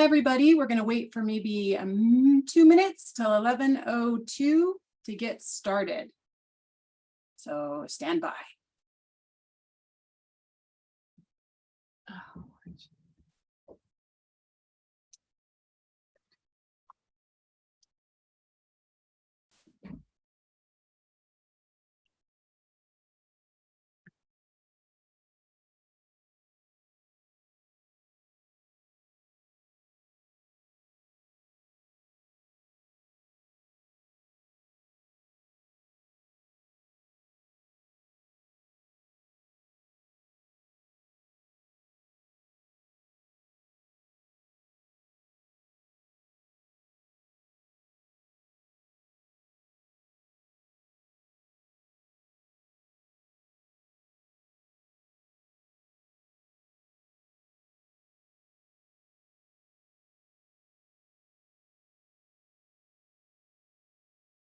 Hi, everybody. We're going to wait for maybe um, two minutes till 11.02 to get started. So stand by.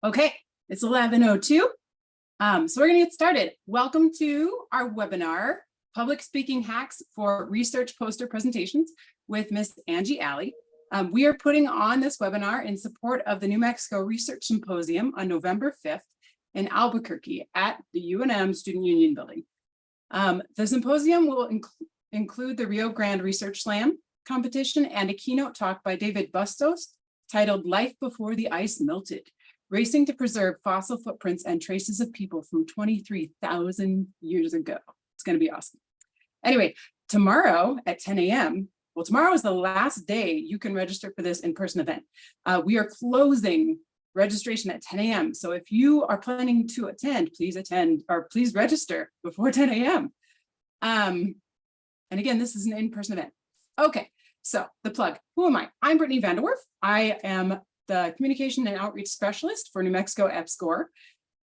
Okay, it's 11.02. Um, so we're going to get started. Welcome to our webinar, Public Speaking Hacks for Research Poster Presentations with Miss Angie Alley. Um, we are putting on this webinar in support of the New Mexico Research Symposium on November 5th in Albuquerque at the UNM Student Union Building. Um, the symposium will inc include the Rio Grande Research Slam competition and a keynote talk by David Bustos titled Life Before the Ice Melted, Racing to Preserve Fossil Footprints and Traces of People from 23,000 years ago. It's going to be awesome. Anyway, tomorrow at 10 a.m., well, tomorrow is the last day you can register for this in-person event. Uh, we are closing registration at 10 a.m. So if you are planning to attend, please attend or please register before 10 a.m. Um, and again, this is an in-person event. Okay, so the plug, who am I? I'm Brittany Vanderwerf. I am the Communication and Outreach Specialist for New Mexico EPSCoR,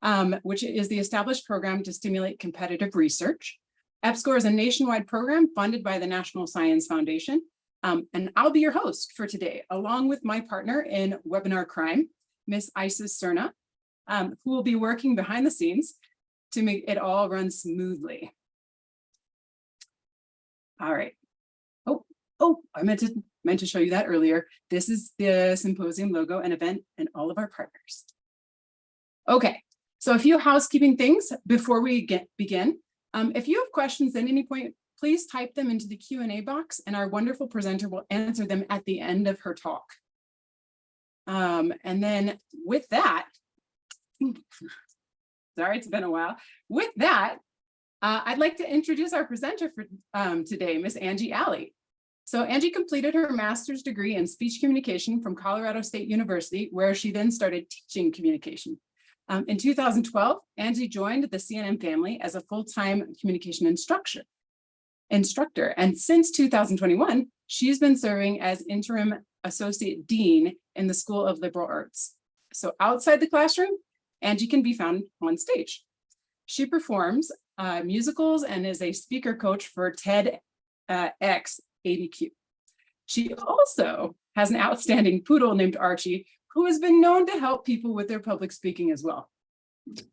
um, which is the established program to stimulate competitive research. EPSCoR is a nationwide program funded by the National Science Foundation. Um, and I'll be your host for today, along with my partner in webinar crime, Miss Isis Cerna, um, who will be working behind the scenes to make it all run smoothly. All right. Oh, oh, I meant to meant to show you that earlier. This is the symposium logo and event and all of our partners. Okay, so a few housekeeping things before we get begin. Um, if you have questions at any point, please type them into the Q&A box and our wonderful presenter will answer them at the end of her talk. Um, and then with that, sorry, it's been a while. With that, uh, I'd like to introduce our presenter for um, today, Miss Angie Alley. So Angie completed her master's degree in speech communication from Colorado State University, where she then started teaching communication. Um, in 2012, Angie joined the CNM family as a full-time communication instructor. Instructor, and since 2021, she's been serving as interim associate dean in the School of Liberal Arts. So outside the classroom, Angie can be found on stage. She performs uh, musicals and is a speaker coach for TEDx uh, ABQ. She also has an outstanding poodle named Archie, who has been known to help people with their public speaking as well.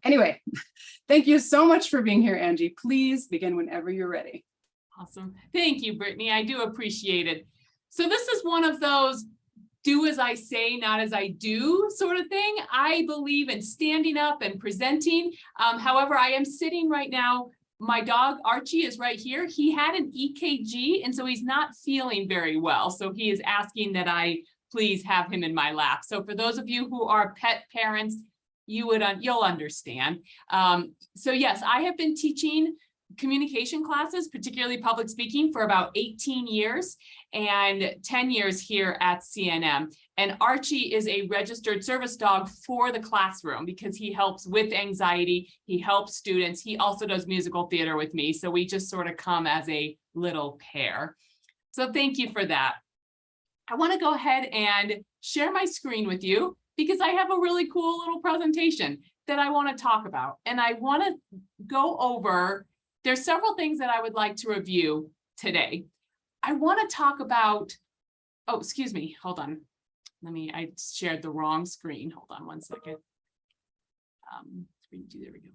Anyway, thank you so much for being here, Angie. Please begin whenever you're ready. Awesome. Thank you, Brittany. I do appreciate it. So this is one of those do as I say, not as I do sort of thing. I believe in standing up and presenting. Um, however, I am sitting right now my dog Archie is right here. He had an EKG and so he's not feeling very well. So he is asking that I please have him in my lap. So for those of you who are pet parents, you would, you'll understand. Um, so yes, I have been teaching communication classes, particularly public speaking for about 18 years and 10 years here at CNM. And Archie is a registered service dog for the classroom because he helps with anxiety. He helps students. He also does musical theater with me. So we just sort of come as a little pair. So thank you for that. I want to go ahead and share my screen with you because I have a really cool little presentation that I want to talk about. And I want to go over there's several things that I would like to review today. I want to talk about, oh, excuse me, hold on. Let me, I shared the wrong screen. Hold on one second. Um, screen two, there we go.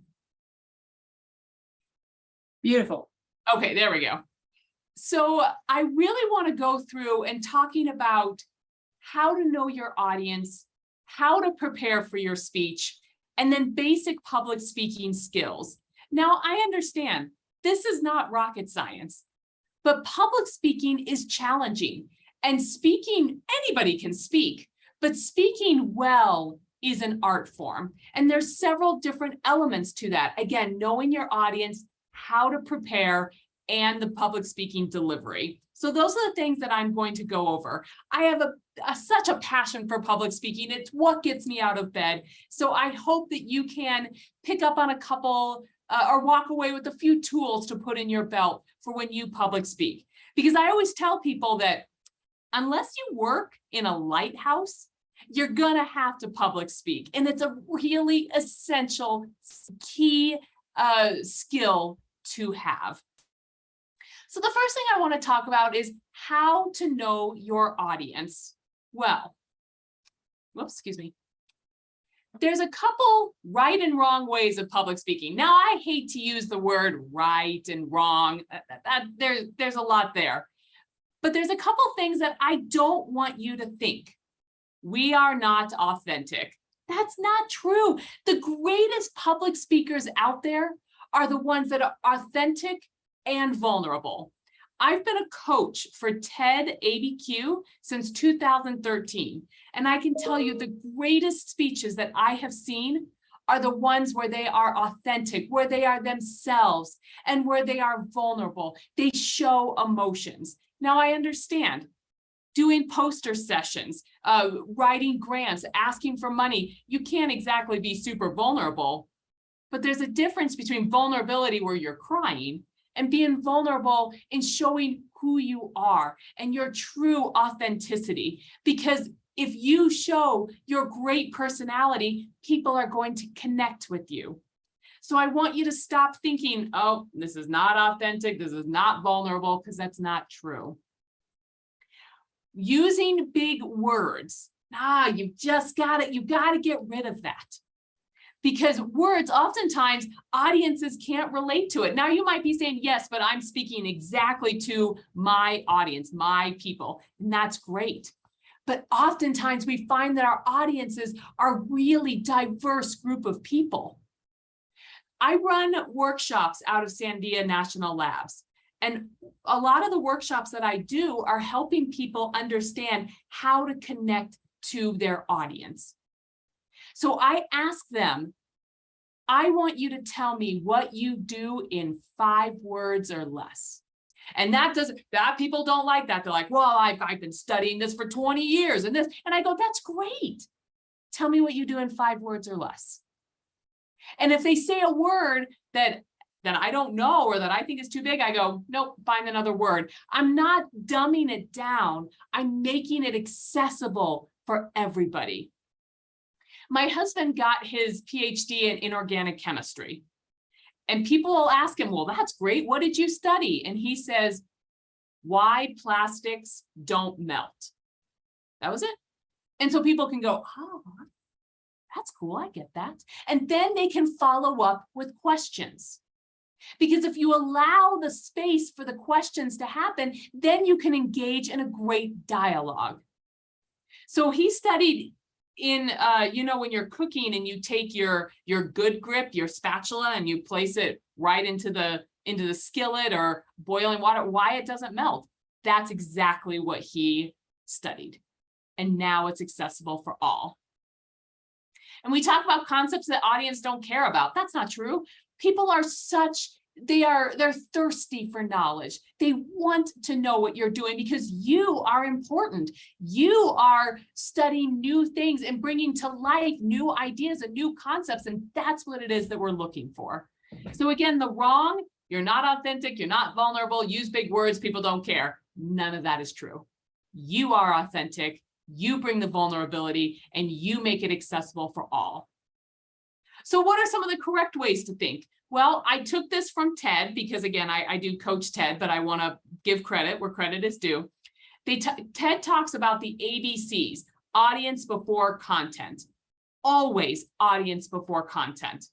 Beautiful. Okay, there we go. so I really want to go through and talking about how to know your audience, how to prepare for your speech, and then basic public speaking skills. Now, I understand this is not rocket science, but public speaking is challenging and speaking, anybody can speak, but speaking well is an art form. And there's several different elements to that. Again, knowing your audience, how to prepare, and the public speaking delivery. So those are the things that I'm going to go over. I have a, a- such a passion for public speaking. It's what gets me out of bed. So I hope that you can pick up on a couple uh, or walk away with a few tools to put in your belt for when you public speak. Because I always tell people that unless you work in a lighthouse, you're gonna have to public speak. And it's a really essential key uh, skill to have. So the first thing I want to talk about is how to know your audience well. Whoops, excuse me. There's a couple right and wrong ways of public speaking. Now, I hate to use the word right and wrong. Uh, that, that- that- there, there's a lot there. But there's a couple things that I don't want you to think. We are not authentic. That's not true. The greatest public speakers out there are the ones that are authentic and vulnerable. I've been a coach for TED ABQ since 2013, and I can tell you the greatest speeches that I have seen are the ones where they are authentic, where they are themselves, and where they are vulnerable. They show emotions. Now, I understand doing poster sessions, uh, writing grants, asking for money. You can't exactly be super vulnerable, but there's a difference between vulnerability where you're crying and being vulnerable and showing who you are and your true authenticity. Because if you show your great personality, people are going to connect with you. So I want you to stop thinking, oh, this is not authentic, this is not vulnerable, because that's not true. Using big words, ah, you've just got it, you got to get rid of that because words oftentimes audiences can't relate to it. Now you might be saying, yes, but I'm speaking exactly to my audience, my people, and that's great. But oftentimes we find that our audiences are really diverse group of people. I run workshops out of Sandia National Labs. And a lot of the workshops that I do are helping people understand how to connect to their audience. So I ask them, I want you to tell me what you do in five words or less. And that doesn't, that people don't like that. They're like, well, I've, I've been studying this for 20 years and this, and I go, that's great. Tell me what you do in five words or less. And if they say a word that that I don't know or that I think is too big, I go, nope, find another word. I'm not dumbing it down. I'm making it accessible for everybody. My husband got his PhD in inorganic chemistry. And people will ask him, well, that's great. What did you study? And he says, why plastics don't melt. That was it. And so people can go, oh, that's cool. I get that. And then they can follow up with questions. Because if you allow the space for the questions to happen, then you can engage in a great dialogue. So he studied in, uh, you know, when you're cooking and you take your, your good grip, your spatula, and you place it right into the, into the skillet or boiling water, why it doesn't melt. That's exactly what he studied. And now it's accessible for all. And we talk about concepts that audience don't care about. That's not true. People are such, they are, they're thirsty for knowledge. They want to know what you're doing because you are important. You are studying new things and bringing to life new ideas and new concepts. And that's what it is that we're looking for. So again, the wrong, you're not authentic, you're not vulnerable, use big words, people don't care. None of that is true. You are authentic, you bring the vulnerability, and you make it accessible for all. So what are some of the correct ways to think? Well, I took this from TED because again, I, I do coach TED, but I want to give credit where credit is due. They TED talks about the ABCs, audience before content. Always audience before content.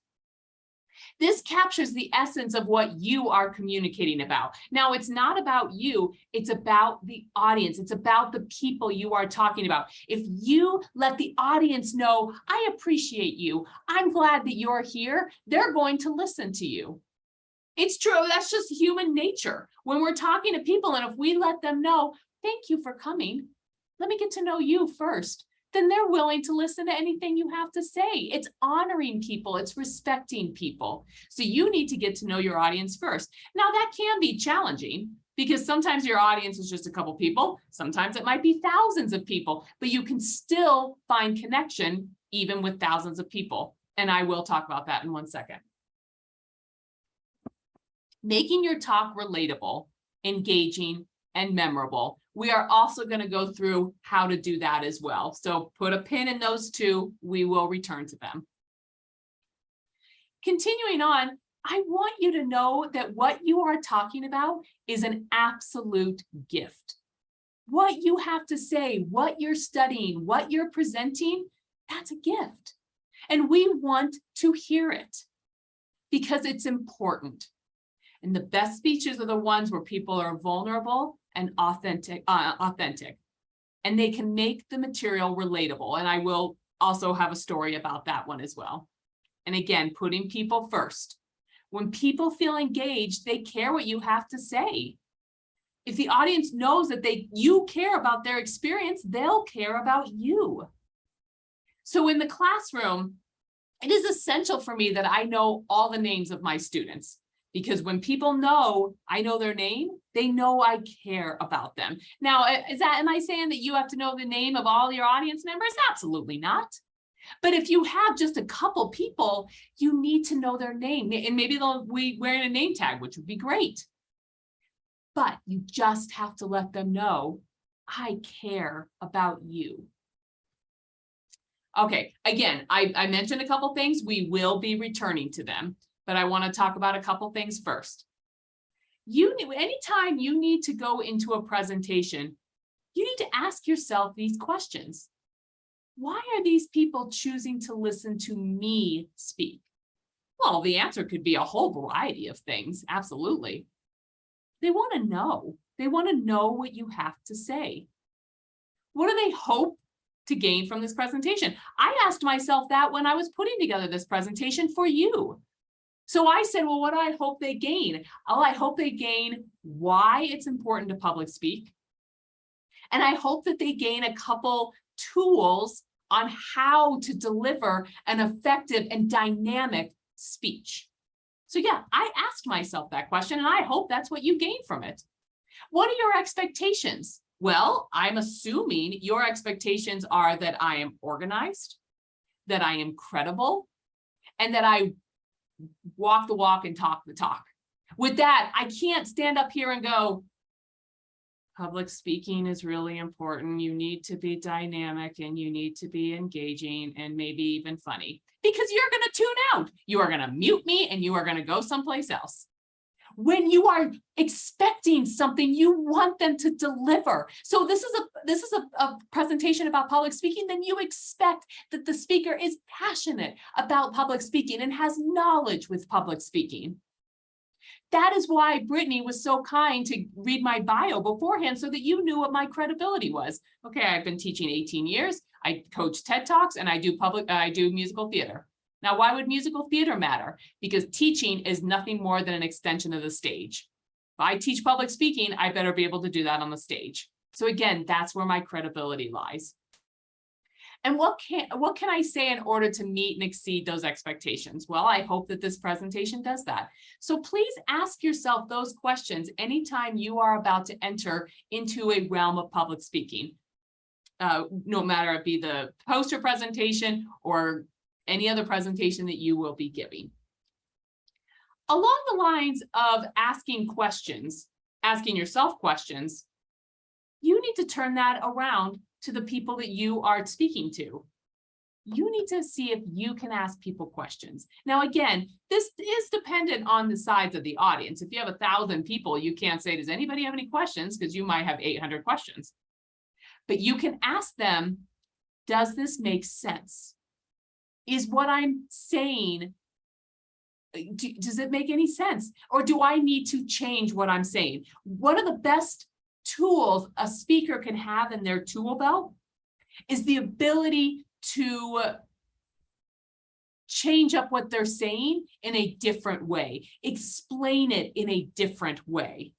This captures the essence of what you are communicating about. Now, it's not about you, it's about the audience. It's about the people you are talking about. If you let the audience know, I appreciate you, I'm glad that you're here, they're going to listen to you. It's true, that's just human nature. When we're talking to people and if we let them know, thank you for coming, let me get to know you first then they're willing to listen to anything you have to say. It's honoring people, it's respecting people. So you need to get to know your audience first. Now that can be challenging because sometimes your audience is just a couple people, sometimes it might be thousands of people, but you can still find connection even with thousands of people. And I will talk about that in one second. Making your talk relatable, engaging, and memorable we are also going to go through how to do that as well. So put a pin in those two. We will return to them. Continuing on, I want you to know that what you are talking about is an absolute gift. What you have to say, what you're studying, what you're presenting, that's a gift. And we want to hear it because it's important. And the best speeches are the ones where people are vulnerable and authentic, uh, authentic. And they can make the material relatable. And I will also have a story about that one as well. And again, putting people first. When people feel engaged, they care what you have to say. If the audience knows that they you care about their experience, they'll care about you. So in the classroom, it is essential for me that I know all the names of my students because when people know I know their name, they know I care about them. Now, is that, am I saying that you have to know the name of all your audience members? Absolutely not. But if you have just a couple people, you need to know their name and maybe they'll be wearing a name tag, which would be great. But you just have to let them know, I care about you. Okay, again, I, I mentioned a couple things. We will be returning to them but I want to talk about a couple things first. You anytime you need to go into a presentation, you need to ask yourself these questions. Why are these people choosing to listen to me speak? Well, the answer could be a whole variety of things. Absolutely. They want to know. They want to know what you have to say. What do they hope to gain from this presentation? I asked myself that when I was putting together this presentation for you. So I said, well, what do I hope they gain? Oh, I hope they gain why it's important to public speak. And I hope that they gain a couple tools on how to deliver an effective and dynamic speech. So yeah, I asked myself that question and I hope that's what you gain from it. What are your expectations? Well, I'm assuming your expectations are that I am organized, that I am credible, and that I walk the walk and talk the talk. With that, I can't stand up here and go, public speaking is really important. You need to be dynamic and you need to be engaging and maybe even funny because you're going to tune out. You are going to mute me and you are going to go someplace else when you are expecting something you want them to deliver so this is a this is a, a, presentation about public speaking then you expect that the speaker is passionate about public speaking and has knowledge with public speaking that is why Brittany was so kind to read my bio beforehand so that you knew what my credibility was. Okay, I've been teaching 18 years. I coach TED Talks and I do public, I do musical theater. Now, why would musical theater matter? Because teaching is nothing more than an extension of the stage. If I teach public speaking, I better be able to do that on the stage. So again, that's where my credibility lies. And what can, what can I say in order to meet and exceed those expectations? Well, I hope that this presentation does that. So please ask yourself those questions anytime you are about to enter into a realm of public speaking. Uh, no matter it be the poster presentation or any other presentation that you will be giving. Along the lines of asking questions, asking yourself questions, you need to turn that around to the people that you are speaking to. You need to see if you can ask people questions. Now, again, this is dependent on the size of the audience. If you have a thousand people, you can't say, does anybody have any questions? Because you might have 800 questions. But you can ask them, does this make sense? Is what I'm saying Uh, do- does it make any sense? Or do I need to change what I'm saying? One of the best tools a speaker can have in their tool belt is the ability to change up what they're saying in a different way, explain it in a different way.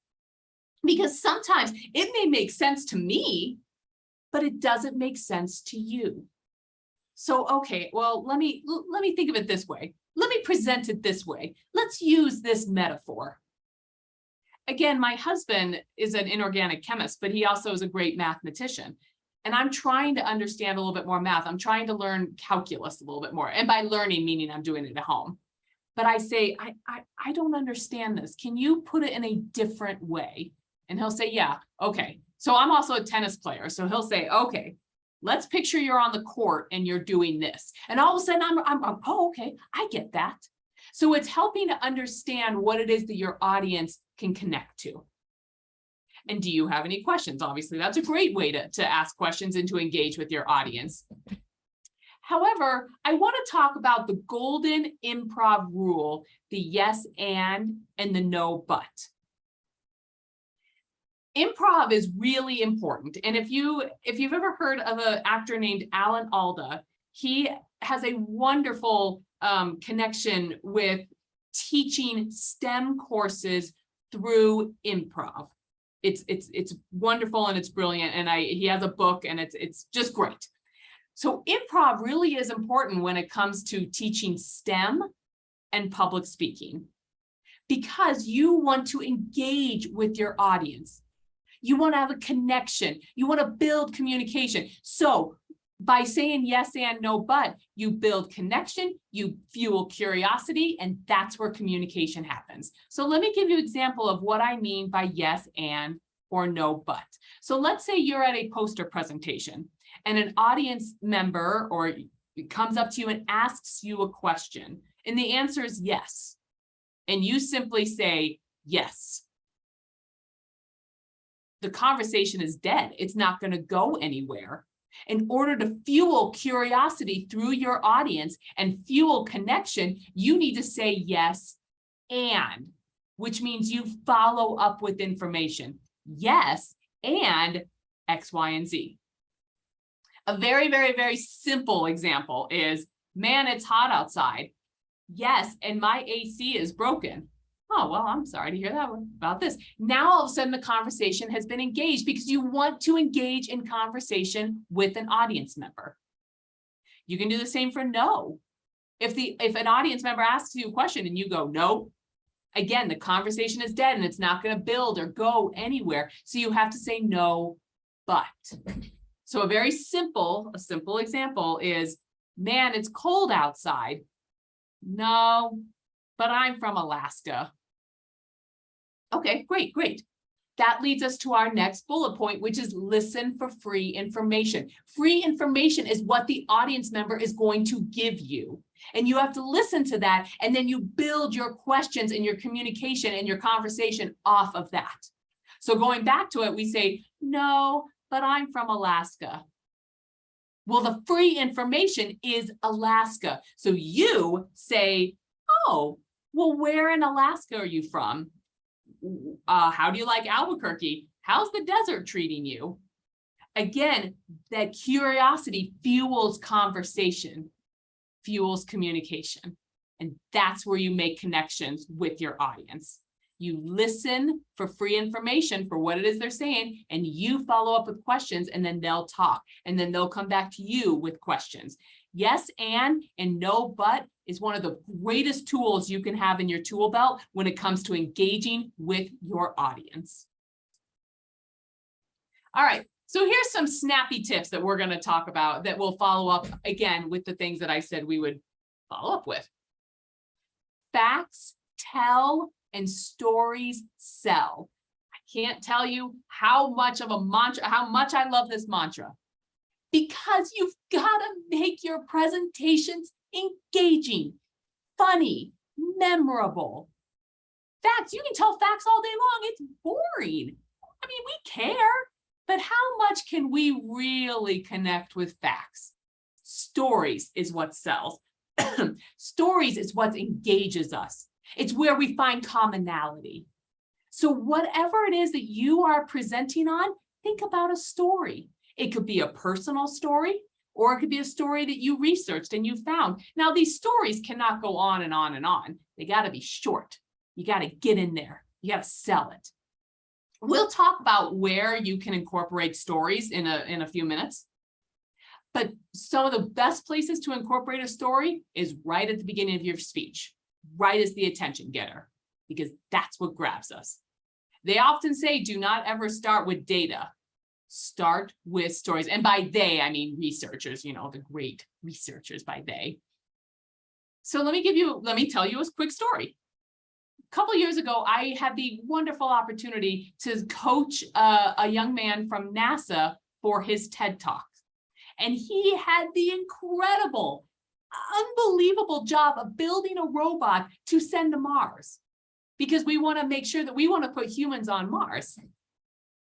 Because sometimes it may make sense to me, but it doesn't make sense to you. So, okay, well, let me, let me think of it this way. Let me present it this way. Let's use this metaphor. Again, my husband is an inorganic chemist, but he also is a great mathematician. And I'm trying to understand a little bit more math. I'm trying to learn calculus a little bit more. And by learning, meaning I'm doing it at home. But I say, I, I, I don't understand this. Can you put it in a different way? And he'll say, yeah, okay. So I'm also a tennis player. So he'll say, okay, let's picture you're on the court and you're doing this. And all of a sudden I'm, I'm, I'm, oh, okay, I get that. So it's helping to understand what it is that your audience can connect to. And do you have any questions? Obviously, that's a great way to, to ask questions and to engage with your audience. However, I want to talk about the golden improv rule, the yes and and the no but. Improv is really important. And if you if you've ever heard of an actor named Alan Alda, he has a wonderful um, connection with teaching STEM courses through improv. It's it's it's wonderful and it's brilliant. And I he has a book and it's it's just great. So improv really is important when it comes to teaching STEM and public speaking because you want to engage with your audience. You want to have a connection. You want to build communication. So by saying yes and no, but you build connection, you fuel curiosity, and that's where communication happens. So let me give you an example of what I mean by yes and or no, but. So let's say you're at a poster presentation and an audience member or comes up to you and asks you a question, and the answer is yes. And you simply say yes. The conversation is dead. It's not going to go anywhere. In order to fuel curiosity through your audience and fuel connection, you need to say yes and, which means you follow up with information. Yes, and X, Y, and Z. A very, very, very simple example is, man, it's hot outside. Yes, and my AC is broken. Oh, well, I'm sorry to hear that one about this. Now, all of a sudden, the conversation has been engaged because you want to engage in conversation with an audience member. You can do the same for no. If the if an audience member asks you a question and you go no, again, the conversation is dead and it's not going to build or go anywhere. So you have to say no, but. So a very simple, a simple example is, man, it's cold outside. No, but I'm from Alaska. Okay, great, great. That leads us to our next bullet point, which is listen for free information. Free information is what the audience member is going to give you. And you have to listen to that, and then you build your questions and your communication and your conversation off of that. So going back to it, we say, no, but I'm from Alaska. Well, the free information is Alaska. So you say, oh, well, where in Alaska are you from? Uh, how do you like Albuquerque? How's the desert treating you? Again, that curiosity fuels conversation, fuels communication. And that's where you make connections with your audience. You listen for free information for what it is they're saying, and you follow up with questions, and then they'll talk, and then they'll come back to you with questions. Yes, and and no, but is one of the greatest tools you can have in your tool belt when it comes to engaging with your audience. All right, so here's some snappy tips that we're going to talk about that will follow up again with the things that I said we would follow up with. Facts tell and stories sell. I can't tell you how much of a mantra, how much I love this mantra. Because you've got to make your presentations engaging, funny, memorable. Facts, you can tell facts all day long. It's boring. I mean, we care, but how much can we really connect with facts? Stories is what sells. Stories is what engages us. It's where we find commonality. So whatever it is that you are presenting on, think about a story. It could be a personal story, or it could be a story that you researched and you found. Now, these stories cannot go on and on and on. They got to be short. You got to get in there. You got to sell it. We'll talk about where you can incorporate stories in a, in a few minutes. But some of the best places to incorporate a story is right at the beginning of your speech, right as the attention getter, because that's what grabs us. They often say, do not ever start with data. Start with stories. And by they, I mean researchers, you know, the great researchers by they. So let me give you, let me tell you a quick story. A couple years ago, I had the wonderful opportunity to coach a, a young man from NASA for his TED Talk. And he had the incredible, unbelievable job of building a robot to send to Mars. Because we want to make sure that we want to put humans on Mars.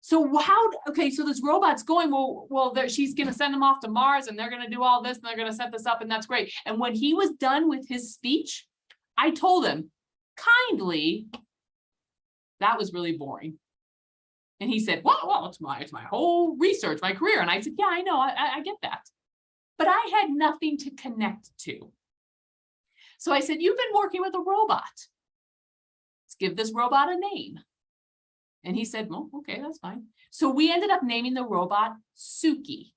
So how, okay, so this robot's going, well, well, she's going to send them off to Mars and they're going to do all this and they're going to set this up and that's great. And when he was done with his speech, I told him kindly, that was really boring. And he said, well, well, it's my, it's my whole research, my career. And I said, yeah, I know, I, I get that. But I had nothing to connect to. So I said, you've been working with a robot. Let's give this robot a name. And he said, well, okay, that's fine. So we ended up naming the robot Suki.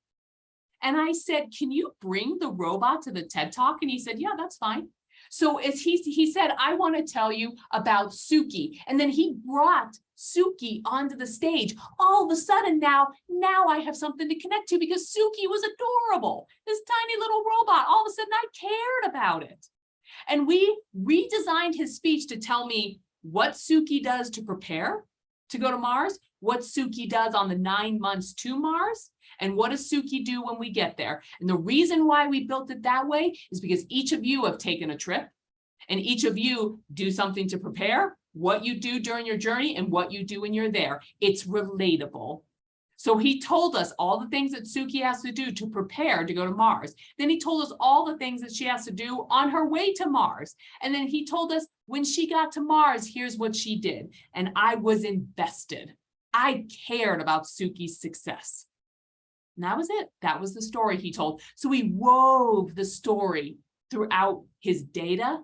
And I said, can you bring the robot to the TED Talk? And he said, yeah, that's fine. So as he, he said, I want to tell you about Suki. And then he brought Suki onto the stage. All of a sudden now, now I have something to connect to because Suki was adorable. This tiny little robot, all of a sudden I cared about it. And we redesigned his speech to tell me what Suki does to prepare to go to Mars, what Suki does on the nine months to Mars, and what does Suki do when we get there? And the reason why we built it that way is because each of you have taken a trip and each of you do something to prepare, what you do during your journey and what you do when you're there. It's relatable. So he told us all the things that Suki has to do to prepare to go to Mars. Then he told us all the things that she has to do on her way to Mars. And then he told us when she got to Mars, here's what she did. And I was invested. I cared about Suki's success. And that was it. That was the story he told. So he wove the story throughout his data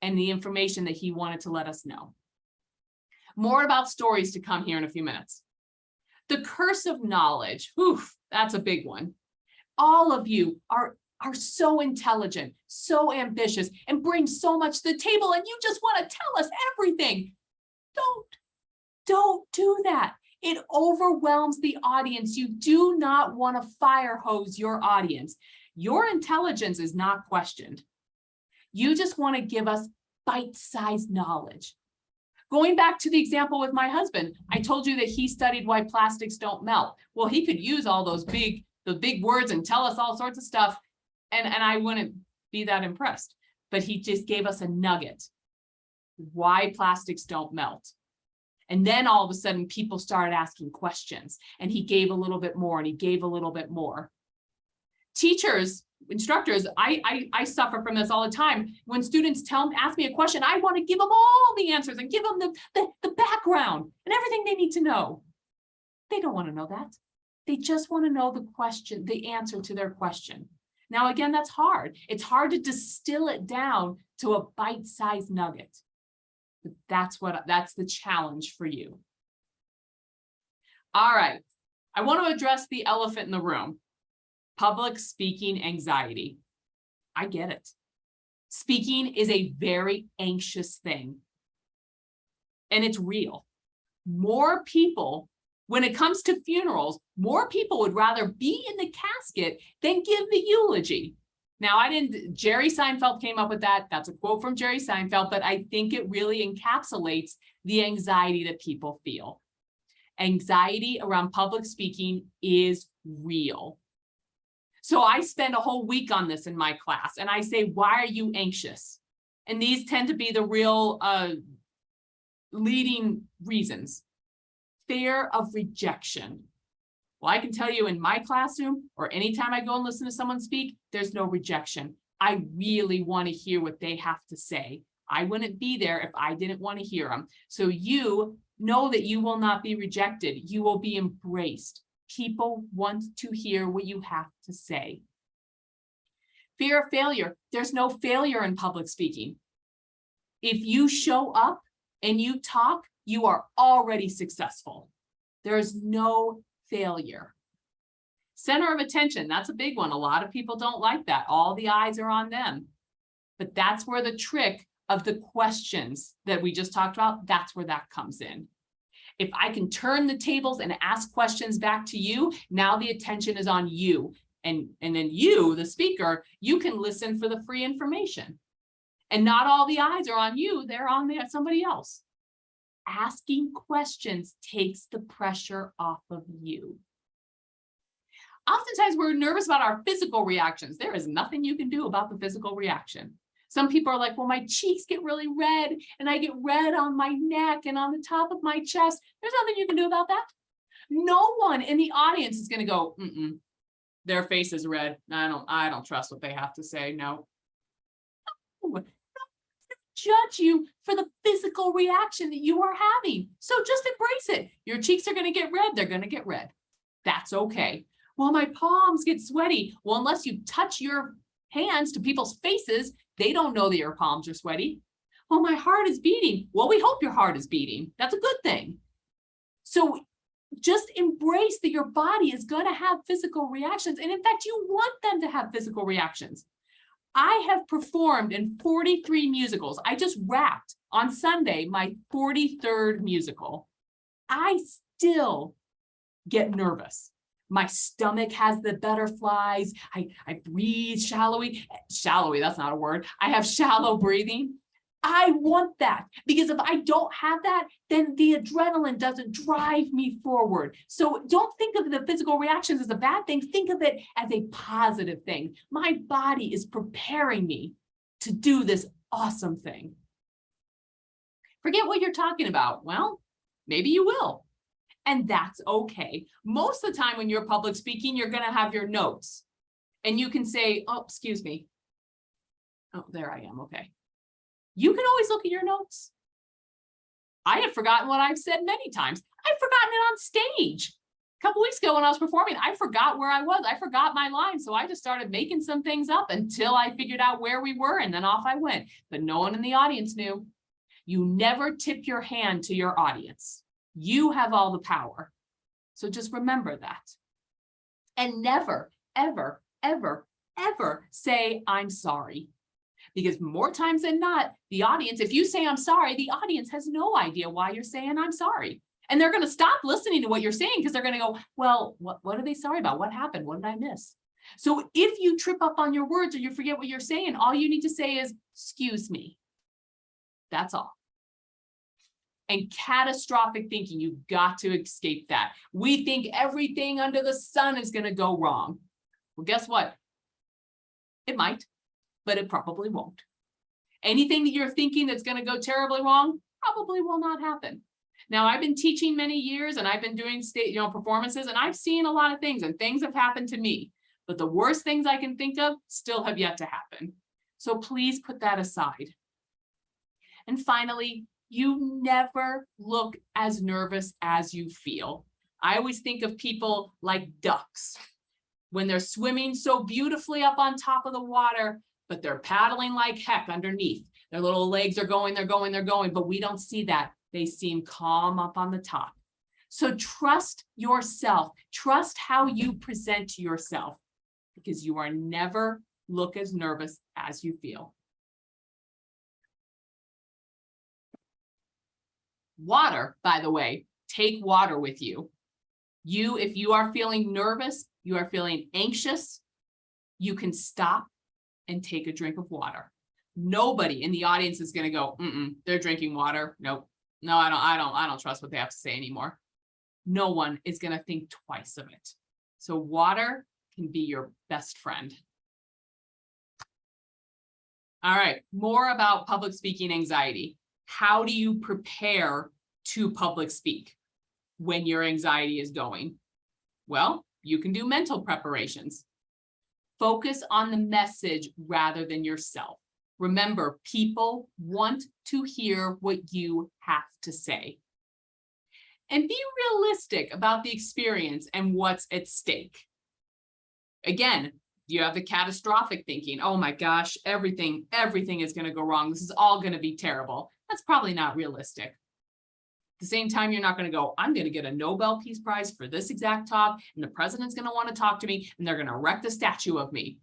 and the information that he wanted to let us know. More about stories to come here in a few minutes. The curse of knowledge, whew, that's a big one. All of you are, are so intelligent, so ambitious, and bring so much to the table, and you just want to tell us everything. Don't, don't do that. It overwhelms the audience. You do not want to fire hose your audience. Your intelligence is not questioned. You just want to give us bite-sized knowledge. Going back to the example with my husband, I told you that he studied why plastics don't melt. Well, he could use all those big, the big words and tell us all sorts of stuff. And, and I wouldn't be that impressed, but he just gave us a nugget. Why plastics don't melt. And then all of a sudden people started asking questions and he gave a little bit more and he gave a little bit more. Teachers, instructors, I, I, I suffer from this all the time. When students tell ask me a question, I want to give them all the answers and give them the, the, the background and everything they need to know. They don't want to know that. They just want to know the question, the answer to their question. Now, again, that's hard. It's hard to distill it down to a bite-sized nugget. But that's what that's the challenge for you. All right. I want to address the elephant in the room. Public speaking anxiety. I get it. Speaking is a very anxious thing. And it's real. More people, when it comes to funerals, more people would rather be in the casket than give the eulogy. Now, I didn't, Jerry Seinfeld came up with that. That's a quote from Jerry Seinfeld, but I think it really encapsulates the anxiety that people feel. Anxiety around public speaking is real. So I spend a whole week on this in my class and I say, why are you anxious? And these tend to be the real uh, leading reasons. Fear of rejection. Well, I can tell you in my classroom or anytime I go and listen to someone speak, there's no rejection. I really want to hear what they have to say. I wouldn't be there if I didn't want to hear them. So you know that you will not be rejected. You will be embraced. People want to hear what you have to say. Fear of failure. There's no failure in public speaking. If you show up and you talk, you are already successful. There is no failure. Center of attention, that's a big one. A lot of people don't like that. All the eyes are on them. But that's where the trick of the questions that we just talked about, that's where that comes in. If I can turn the tables and ask questions back to you, now the attention is on you. And, and then you, the speaker, you can listen for the free information. And not all the eyes are on you, they're on there, somebody else. Asking questions takes the pressure off of you. Oftentimes we're nervous about our physical reactions. There is nothing you can do about the physical reaction. Some people are like, well, my cheeks get really red and I get red on my neck and on the top of my chest. There's nothing you can do about that. No one in the audience is going to go, mm -mm, their face is red. I don't, I don't trust what they have to say. No. No. Judge you for the physical reaction that you are having. So just embrace it. Your cheeks are going to get red. They're going to get red. That's okay. Well, my palms get sweaty. Well, unless you touch your hands to people's faces, they don't know that your palms are sweaty. Well, my heart is beating. Well, we hope your heart is beating. That's a good thing. So just embrace that your body is going to have physical reactions. And in fact, you want them to have physical reactions. I have performed in 43 musicals. I just wrapped on Sunday my 43rd musical. I still get nervous. My stomach has the butterflies. I, I breathe shallowly. Shallowy, that's not a word. I have shallow breathing. I want that because if I don't have that, then the adrenaline doesn't drive me forward. So don't think of the physical reactions as a bad thing. Think of it as a positive thing. My body is preparing me to do this awesome thing. Forget what you're talking about. Well, maybe you will. And that's okay. Most of the time when you're public speaking, you're going to have your notes and you can say, oh, excuse me. Oh, there I am. Okay. You can always look at your notes. I have forgotten what I've said many times. I've forgotten it on stage. A couple weeks ago when I was performing, I forgot where I was. I forgot my line. So I just started making some things up until I figured out where we were and then off I went. But no one in the audience knew. You never tip your hand to your audience. You have all the power. So just remember that. And never, ever, ever, ever say, I'm sorry because more times than not, the audience, if you say, I'm sorry, the audience has no idea why you're saying, I'm sorry. And they're going to stop listening to what you're saying because they're going to go, well, what, what are they sorry about? What happened? What did I miss? So if you trip up on your words or you forget what you're saying, all you need to say is, excuse me. That's all. And catastrophic thinking, you've got to escape that. We think everything under the sun is going to go wrong. Well, guess what? It might but it probably won't. Anything that you're thinking that's going to go terribly wrong probably will not happen. Now, I've been teaching many years and I've been doing state, you know, performances and I've seen a lot of things and things have happened to me, but the worst things I can think of still have yet to happen. So please put that aside. And finally, you never look as nervous as you feel. I always think of people like ducks. When they're swimming so beautifully up on top of the water, but they're paddling like heck underneath. Their little legs are going, they're going, they're going, but we don't see that. They seem calm up on the top. So trust yourself. Trust how you present yourself because you are never look as nervous as you feel. Water, by the way, take water with you. You, if you are feeling nervous, you are feeling anxious, you can stop and take a drink of water. Nobody in the audience is going to go, mm -mm, they're drinking water. Nope. No, I don't, I don't, I don't trust what they have to say anymore. No one is going to think twice of it. So water can be your best friend. All right, more about public speaking anxiety. How do you prepare to public speak when your anxiety is going? Well, you can do mental preparations Focus on the message rather than yourself. Remember, people want to hear what you have to say. And be realistic about the experience and what's at stake. Again, you have the catastrophic thinking, oh my gosh, everything, everything is gonna go wrong. This is all gonna be terrible. That's probably not realistic. At the same time, you're not gonna go, I'm gonna get a Nobel Peace Prize for this exact talk, and the president's gonna wanna talk to me, and they're gonna erect a statue of me.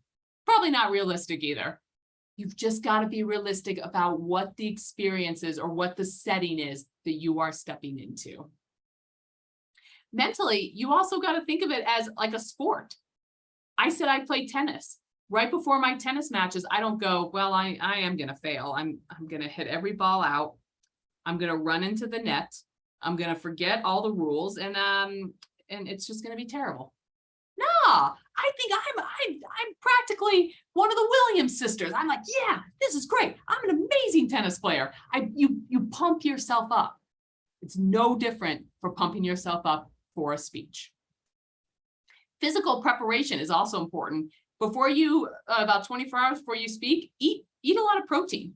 Probably not realistic either. You've just gotta be realistic about what the experience is or what the setting is that you are stepping into. Mentally, you also gotta think of it as like a sport. I said I played tennis. Right before my tennis matches, I don't go, well, I, I am gonna fail. I'm, I'm gonna hit every ball out. I'm gonna run into the net. I'm gonna forget all the rules and, um, and it's just gonna be terrible. Nah, I think I'm, I'm, I'm practically one of the Williams sisters. I'm like, yeah, this is great. I'm an amazing tennis player. I, you, you pump yourself up. It's no different for pumping yourself up for a speech. Physical preparation is also important. Before you, uh, about 24 hours before you speak, eat, eat a lot of protein.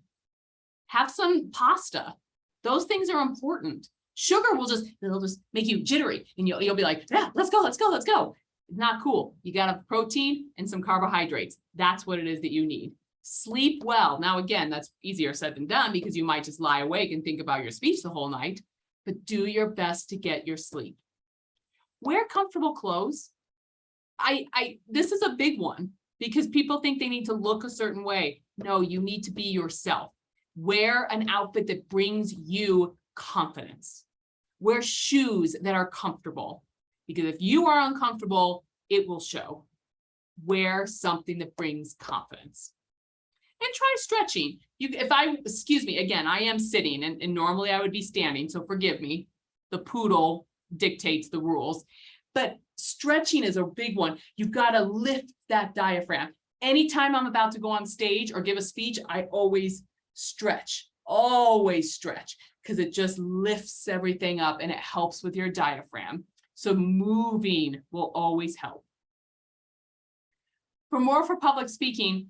Have some pasta. Those things are important. Sugar will just, it'll just make you jittery and you'll, you'll be like, yeah, let's go, let's go, let's go. It's Not cool. You got a protein and some carbohydrates. That's what it is that you need. Sleep well. Now, again, that's easier said than done because you might just lie awake and think about your speech the whole night, but do your best to get your sleep. Wear comfortable clothes. I, I, this is a big one because people think they need to look a certain way. No, you need to be yourself. Wear an outfit that brings you confidence. Wear shoes that are comfortable because if you are uncomfortable, it will show. Wear something that brings confidence. And try stretching. You, if I, excuse me, again, I am sitting and, and normally I would be standing, so forgive me. The poodle dictates the rules. But stretching is a big one. You've got to lift that diaphragm. Anytime I'm about to go on stage or give a speech, I always stretch, always stretch, because it just lifts everything up and it helps with your diaphragm. So moving will always help. For more for public speaking,